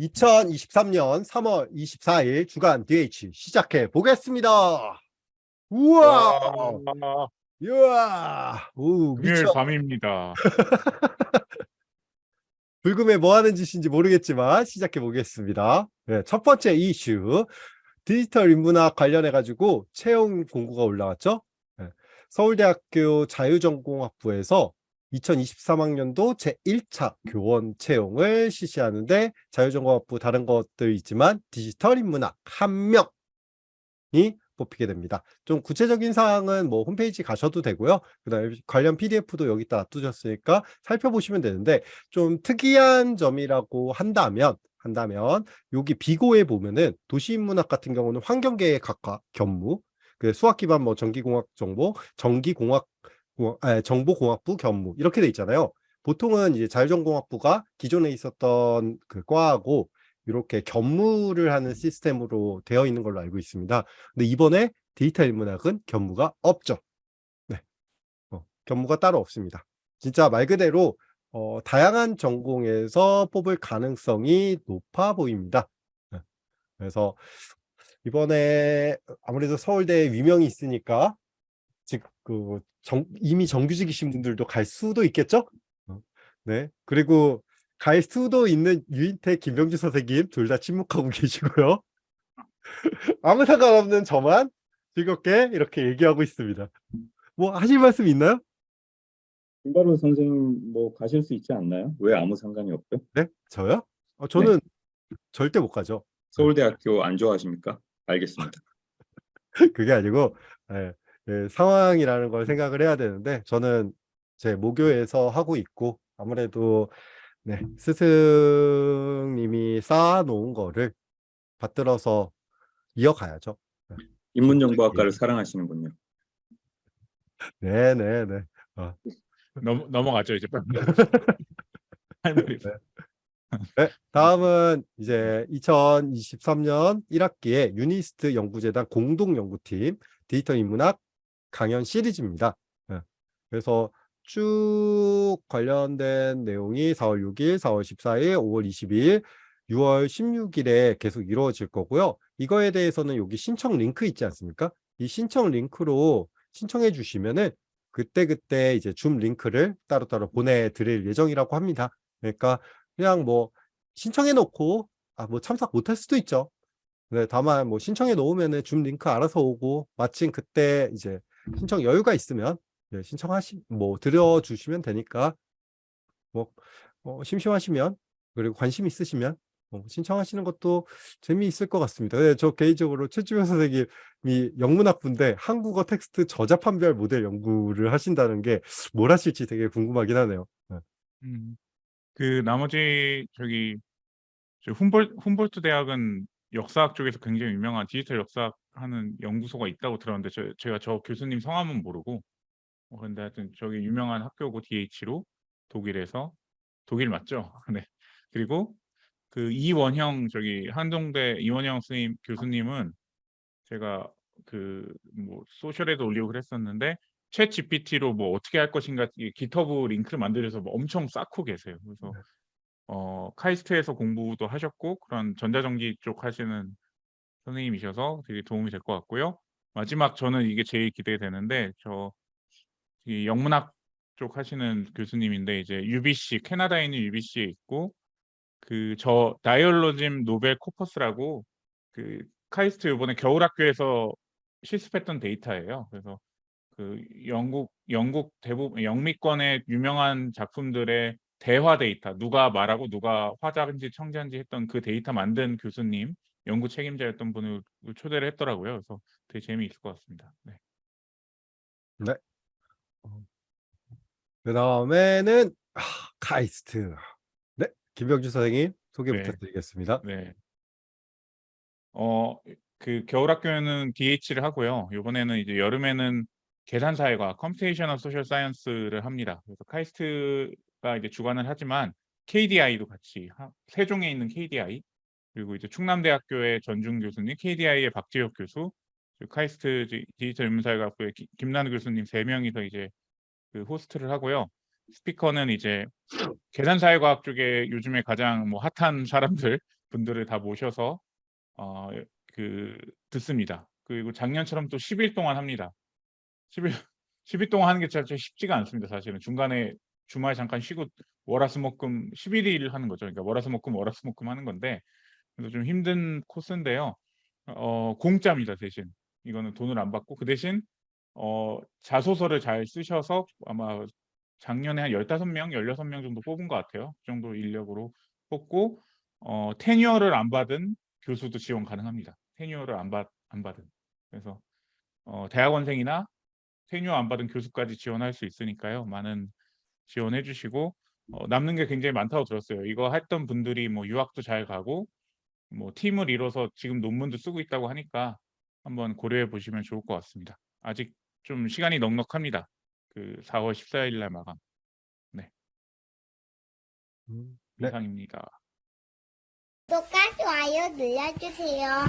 2023년 3월 24일 주간 DH 시작해 보겠습니다. 우와! 와, 우와! 오, 금요일 미쳐. 밤입니다. 불금에 뭐 하는 짓인지 모르겠지만 시작해 보겠습니다. 네, 첫 번째 이슈. 디지털 인문학 관련해 가지고 채용 공고가 올라왔죠. 네, 서울대학교 자유전공학부에서 2023학년도 제1차 교원 채용을 실시하는데 자유전공학부 다른 것들 있지만 디지털 인문학 한 명이 뽑히게 됩니다. 좀 구체적인 사항은 뭐 홈페이지 가셔도 되고요. 그다음에 관련 PDF도 여기다 놔두셨으니까 살펴보시면 되는데 좀 특이한 점이라고 한다면 한다면 여기 비고에 보면은 도시인문학 같은 경우는 환경계의 각과 견무, 그 수학 기반 뭐 전기공학 정보, 전기공학 공학- 아, 정보공학부 견무 이렇게 돼 있잖아요. 보통은 이제 자율전공학부가 기존에 있었던 그 과하고 이렇게 견무를 하는 시스템으로 되어 있는 걸로 알고 있습니다. 근데 이번에 디지털 인문학은 견무가 없죠. 네, 어, 견무가 따로 없습니다. 진짜 말 그대로 어, 다양한 전공에서 뽑을 가능성이 높아 보입니다. 네, 그래서 이번에 아무래도 서울대에 위명이 있으니까 즉그 이미 정규직이신 분들도 갈 수도 있겠죠? 어, 네. 그리고 갈 수도 있는 유인태, 김병주 선생님 둘 다 침묵하고 계시고요. 아무 상관없는 저만 즐겁게 이렇게 얘기하고 있습니다. 뭐 하실 말씀 있나요? 김바로 선생님 뭐 가실 수 있지 않나요? 왜 아무 상관이 없죠? 네? 저요? 어, 저는 절대 못 가죠. 서울대학교 안 좋아하십니까? 알겠습니다. 그게 아니고 예, 예, 상황이라는 걸 생각을 해야 되는데 저는 제 모교에서 하고 있고 아무래도 네, 스승님이 쌓아놓은 거를 받들어서 이어가야죠. 인문정보학과를 사랑하시는군요. 네네네. 넘, 넘어가죠 이제. 할 말이 없어요. 네, 다음은 이제 2023년 1학기에 유니스트 연구재단 공동연구팀 디지털 인문학 강연 시리즈입니다. 네, 그래서 쭉 관련된 내용이 4월 6일, 4월 14일, 5월 22일, 6월 16일에 계속 이루어질 거고요. 이거에 대해서는 여기 신청 링크 있지 않습니까? 이 신청 링크로 신청해 주시면은 그때그때 이제 줌 링크를 따로따로 보내드릴 예정이라고 합니다. 그러니까 그냥 뭐 신청해 놓고 아 뭐 참석 못할 수도 있죠. 네, 다만 뭐 신청해 놓으면은 줌 링크 알아서 오고 마침 그때 이제 신청 여유가 있으면 네, 신청하시 뭐 들여주시면 되니까 뭐 어, 심심하시면 그리고 관심 있으시면 어, 신청하시는 것도 재미있을 것 같습니다. 네, 저 개인적으로 최주영 선생님이 영문학부인데 한국어 텍스트 저자 판별 모델 연구를 하신다는 게 뭘 하실지 되게 궁금하긴 하네요. 네. 음, 그 나머지 저기 저 훔볼 훔볼트 대학은 역사학 쪽에서 굉장히 유명한 디지털 역사학 하는 연구소가 있다고 들었는데 저, 제가 저 교수님 성함은 모르고 어, 근데 하여튼 저기 유명한 학교고 DH로 독일에서 독일 맞죠? 네. 그리고 그 이원형 저기 한동대 이원형 선생님 교수님은 제가 그 뭐 소셜에도 올리고 그랬었는데 챗 GPT로 뭐 어떻게 할 것인가 이 기터브 링크를 만들어서 뭐 엄청 쌓고 계세요. 그래서 네. 어 카이스트에서 공부도 하셨고 그런 전자전기 쪽 하시는 선생님이셔서 되게 도움이 될 것 같고요. 마지막 저는 이게 제일 기대되는데 저이 영문학 쪽 하시는 교수님인데 이제 UBC 캐나다에 있는 UBC에 있고 그 저 Dialogism Novel Corpus라고 그 카이스트 이번에 겨울학교에서 실습했던 데이터예요. 그래서 그 영국 영국 대부분 영미권의 유명한 작품들의 대화 데이터 누가 말하고 누가 화자인지 청자인지 했던 그 데이터 만든 교수님 연구 책임자였던 분을 초대를 했더라고요. 그래서 되게 재미있을 것 같습니다. 네. 그 다음에는 아, 카이스트. 네, 김병주 선생님 소개 네. 부탁드리겠습니다. 네. 어, 그 겨울학교에는 DH를 하고요. 이번에는 이제 여름에는 계산사회과 computational social science를 합니다. 그래서 카이스트가 이제 주관을 하지만 KDI도 같이 하- 세종에 있는 KDI 그리고 이제 충남대학교의 전중 교수님, KDI의 박재혁 교수, 카이스트 디- 디지털 인문사회과학부의 기- 김나는 교수님 세 명이서 이제 그 호스트를 하고요. 스피커는 이제 계산사회과학 쪽에 요즘에 가장 뭐 핫한 사람들 분들을 다 모셔서 어, 그 듣습니다. 그리고 작년처럼 또 10일 동안 합니다. 10일 10일 동안 하는 게 진짜 쉽지가 않습니다. 사실은 중간에 주말 잠깐 쉬고 월화수목금 11일 하는 거죠. 그러니까 월화수목금 월화수목금 하는 건데 그래서 좀 힘든 코스인데요. 어, 공짜입니다 대신 이거는 돈을 안 받고 그 대신 어, 자소서를 잘 쓰셔서 아마 작년에 한 15명, 16명 정도 뽑은 것 같아요. 그 정도 인력으로 뽑고 어, 테뉴어를 안 받은 교수도 지원 가능합니다. 테뉴어를 안, 받, 안 받은. 그래서 어, 대학원생이나 테뉴어 안 받은 교수까지 지원할 수 있으니까요. 많은 지원해 주시고 어, 남는 게 굉장히 많다고 들었어요. 이거 했던 분들이 뭐 유학도 잘 가고 뭐 팀을 이뤄서 지금 논문도 쓰고 있다고 하니까 한번 고려해 보시면 좋을 것 같습니다. 아직 좀 시간이 넉넉합니다. 그 4월 14일 날 마감 음, 네. 이상입니다. 구독과 좋아요 눌러주세요.